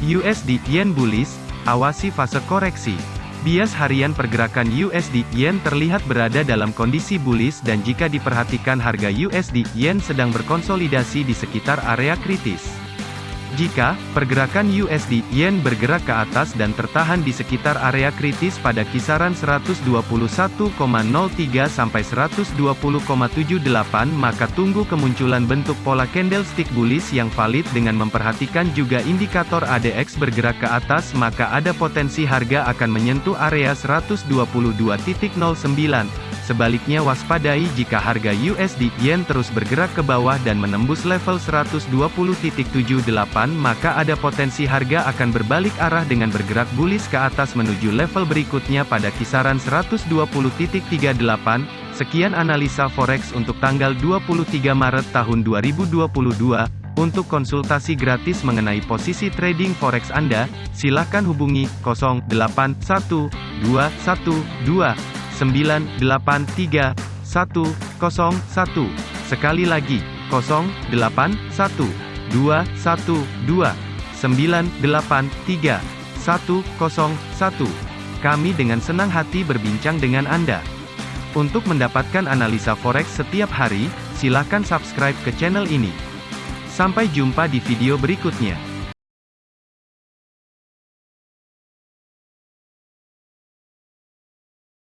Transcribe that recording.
USD Yen bullish, awasi fase koreksi. Bias harian pergerakan USD Yen terlihat berada dalam kondisi bullish dan jika diperhatikan harga USD Yen sedang berkonsolidasi di sekitar area kritis. Jika pergerakan USD Yen bergerak ke atas dan tertahan di sekitar area kritis pada kisaran 121,03 sampai 120,78 maka tunggu kemunculan bentuk pola candlestick bullish yang valid dengan memperhatikan juga indikator ADX bergerak ke atas maka ada potensi harga akan menyentuh area 122.09 Sebaliknya waspadai jika harga USD Yen terus bergerak ke bawah dan menembus level 120.78 maka ada potensi harga akan berbalik arah dengan bergerak bullish ke atas menuju level berikutnya pada kisaran 120.38. Sekian analisa forex untuk tanggal 23 Maret tahun 2022. Untuk konsultasi gratis mengenai posisi trading forex Anda, silakan hubungi 081212 983 101. Sekali lagi, 081 212 983 101. Kami dengan senang hati berbincang dengan Anda. Untuk mendapatkan analisa forex setiap hari, silakan subscribe ke channel ini. Sampai jumpa di video berikutnya.